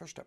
Första.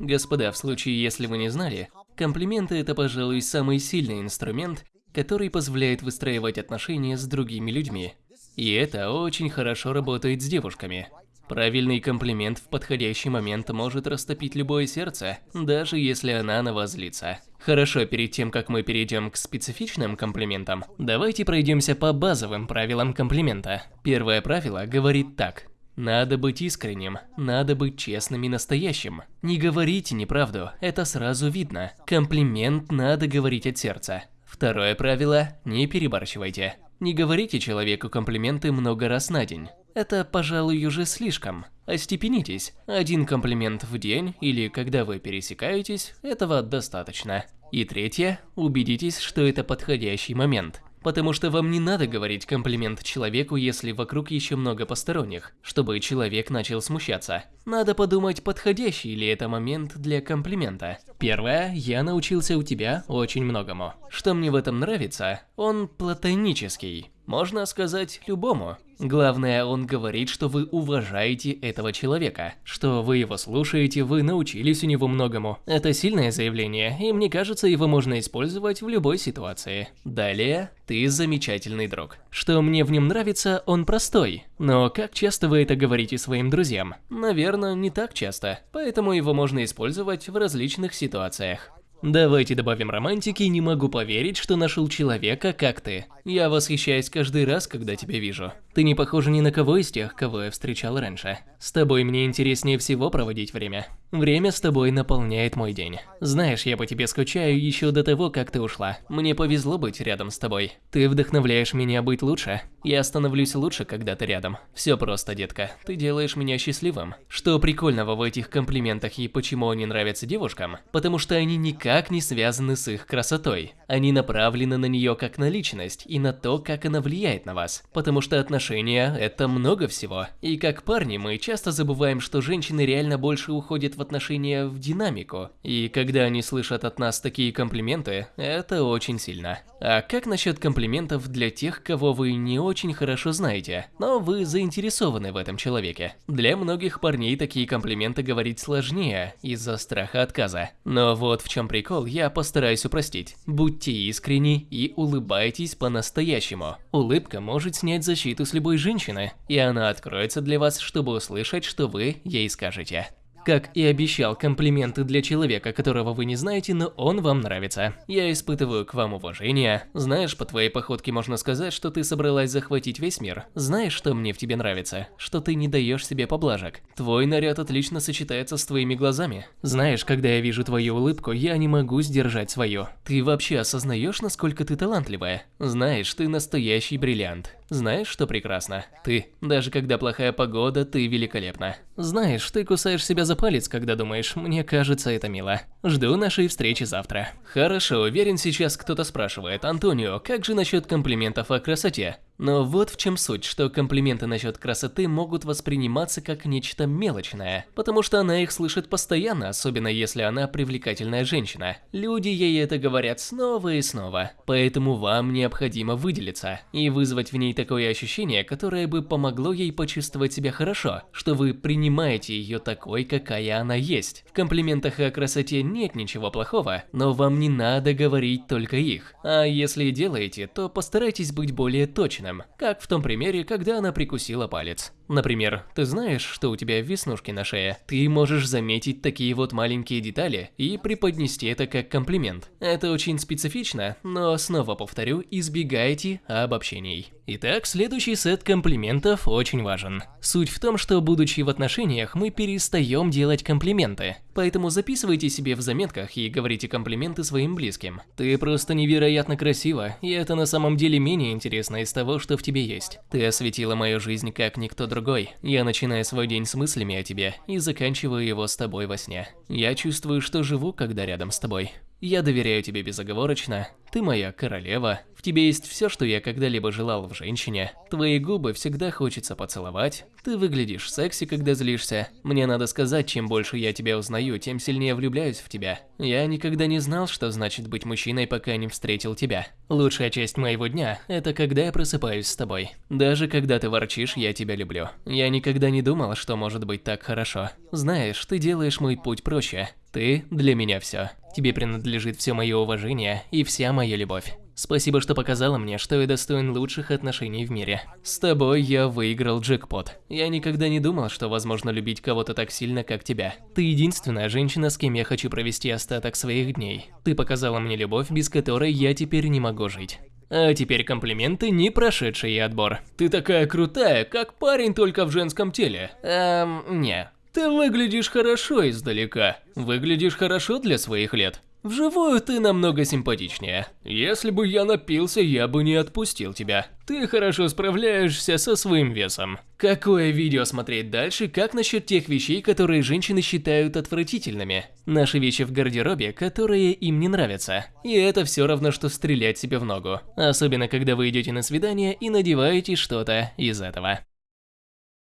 Господа, в случае, если вы не знали, комплименты – это, пожалуй, самый сильный инструмент, который позволяет выстраивать отношения с другими людьми. И это очень хорошо работает с девушками. Правильный комплимент в подходящий момент может растопить любое сердце, даже если она на вас злится. Хорошо, перед тем, как мы перейдем к специфичным комплиментам, давайте пройдемся по базовым правилам комплимента. Первое правило говорит так. Надо быть искренним, надо быть честным и настоящим. Не говорите неправду, это сразу видно. Комплимент надо говорить от сердца. Второе правило – не перебарщивайте. Не говорите человеку комплименты много раз на день. Это, пожалуй, уже слишком. Остепенитесь. Один комплимент в день или когда вы пересекаетесь, этого достаточно. И третье, убедитесь, что это подходящий момент. Потому что вам не надо говорить комплимент человеку, если вокруг еще много посторонних, чтобы человек начал смущаться. Надо подумать, подходящий ли это момент для комплимента. Первое, я научился у тебя очень многому. Что мне в этом нравится, он платонический. Можно сказать любому. Главное, он говорит, что вы уважаете этого человека, что вы его слушаете, вы научились у него многому. Это сильное заявление, и мне кажется, его можно использовать в любой ситуации. Далее, ты замечательный друг. Что мне в нем нравится, он простой. Но как часто вы это говорите своим друзьям? Наверное, не так часто, поэтому его можно использовать в различных ситуациях. Давайте добавим романтики, не могу поверить, что нашел человека, как ты. Я восхищаюсь каждый раз, когда тебя вижу. Ты не похожа ни на кого из тех, кого я встречал раньше. С тобой мне интереснее всего проводить время. Время с тобой наполняет мой день. Знаешь, я по тебе скучаю еще до того, как ты ушла. Мне повезло быть рядом с тобой. Ты вдохновляешь меня быть лучше. Я становлюсь лучше, когда ты рядом. Все просто, детка. Ты делаешь меня счастливым. Что прикольного в этих комплиментах и почему они нравятся девушкам? Потому что они никак не связаны с их красотой. Они направлены на нее как на личность и на то, как она влияет на вас. Потому что отношения – это много всего. И как парни мы часто забываем, что женщины реально больше уходят в отношения в динамику. И когда они слышат от нас такие комплименты, это очень сильно. А как насчет комплиментов для тех, кого вы не очень хорошо знаете, но вы заинтересованы в этом человеке? Для многих парней такие комплименты говорить сложнее из-за страха отказа. Но вот в чем прикол, я постараюсь упростить. Будьте искренни и улыбайтесь по-настоящему. Улыбка может снять защиту с любой женщины, и она откроется для вас, чтобы услышать, что вы ей скажете. Как и обещал, комплименты для человека, которого вы не знаете, но он вам нравится. Я испытываю к вам уважение. Знаешь, по твоей походке можно сказать, что ты собралась захватить весь мир. Знаешь, что мне в тебе нравится? Что ты не даешь себе поблажек. Твой наряд отлично сочетается с твоими глазами. Знаешь, когда я вижу твою улыбку, я не могу сдержать свою. Ты вообще осознаешь, насколько ты талантливая? Знаешь, ты настоящий бриллиант. Знаешь, что прекрасно? Ты. Даже когда плохая погода, ты великолепна. Знаешь, ты кусаешь себя за палец, когда думаешь, мне кажется это мило. Жду нашей встречи завтра. Хорошо, уверен, сейчас кто-то спрашивает, Антонио, как же насчет комплиментов о красоте? Но вот в чем суть, что комплименты насчет красоты могут восприниматься как нечто мелочное, потому что она их слышит постоянно, особенно если она привлекательная женщина. Люди ей это говорят снова и снова, поэтому вам необходимо выделиться и вызвать в ней такое ощущение, которое бы помогло ей почувствовать себя хорошо, что вы принимаете ее такой, какая она есть. В комплиментах о красоте нет ничего плохого, но вам не надо говорить только их. А если делаете, то постарайтесь быть более точным как в том примере, когда она прикусила палец. Например, ты знаешь, что у тебя веснушки на шее? Ты можешь заметить такие вот маленькие детали и преподнести это как комплимент. Это очень специфично, но снова повторю, избегайте обобщений. Итак, следующий сет комплиментов очень важен. Суть в том, что будучи в отношениях, мы перестаем делать комплименты. Поэтому записывайте себе в заметках и говорите комплименты своим близким. Ты просто невероятно красива, и это на самом деле менее интересно из того, что в тебе есть. Ты осветила мою жизнь как никто другой. Я начинаю свой день с мыслями о тебе и заканчиваю его с тобой во сне. Я чувствую, что живу, когда рядом с тобой. Я доверяю тебе безоговорочно. Ты моя королева. В тебе есть все, что я когда-либо желал в женщине. Твои губы всегда хочется поцеловать. Ты выглядишь секси, когда злишься. Мне надо сказать, чем больше я тебя узнаю, тем сильнее влюбляюсь в тебя. Я никогда не знал, что значит быть мужчиной, пока не встретил тебя. Лучшая часть моего дня – это когда я просыпаюсь с тобой. Даже когда ты ворчишь, я тебя люблю. Я никогда не думал, что может быть так хорошо. Знаешь, ты делаешь мой путь проще. Ты для меня все. Тебе принадлежит все мое уважение и вся моя любовь. Спасибо, что показала мне, что я достоин лучших отношений в мире. С тобой я выиграл джекпот. Я никогда не думал, что возможно любить кого-то так сильно, как тебя. Ты единственная женщина, с кем я хочу провести остаток своих дней. Ты показала мне любовь, без которой я теперь не могу жить. А теперь комплименты, не прошедшие отбор. Ты такая крутая, как парень только в женском теле. Эм, не. Ты выглядишь хорошо издалека. Выглядишь хорошо для своих лет. Вживую ты намного симпатичнее. Если бы я напился, я бы не отпустил тебя. Ты хорошо справляешься со своим весом. Какое видео смотреть дальше, как насчет тех вещей, которые женщины считают отвратительными? Наши вещи в гардеробе, которые им не нравятся. И это все равно, что стрелять себе в ногу. Особенно, когда вы идете на свидание и надеваете что-то из этого.